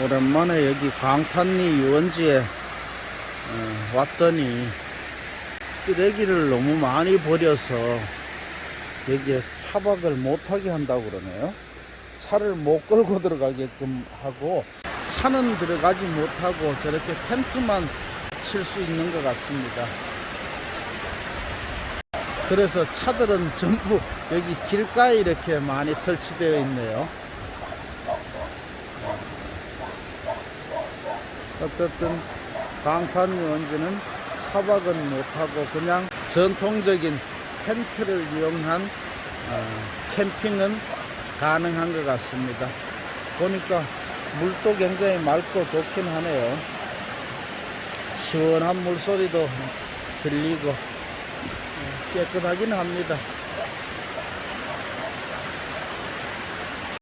오랜만에 여기 강탄리 유원지에 어, 왔더니 쓰레기를 너무 많이 버려서 여기에 차박을 못하게 한다고 그러네요. 차를 못 끌고 들어가게끔 하고 차는 들어가지 못하고 저렇게 텐트만 칠 수 있는 것 같습니다. 그래서 차들은 전부 여기 길가에 이렇게 많이 설치되어 있네요. 어쨌든 강탄유원지는 차박은 못하고 그냥 전통적인 텐트를 이용한 어, 캠핑은 가능한 것 같습니다. 보니까 물도 굉장히 맑고 좋긴 하네요. 시원한 물소리도 들리고 어, 깨끗하긴 합니다.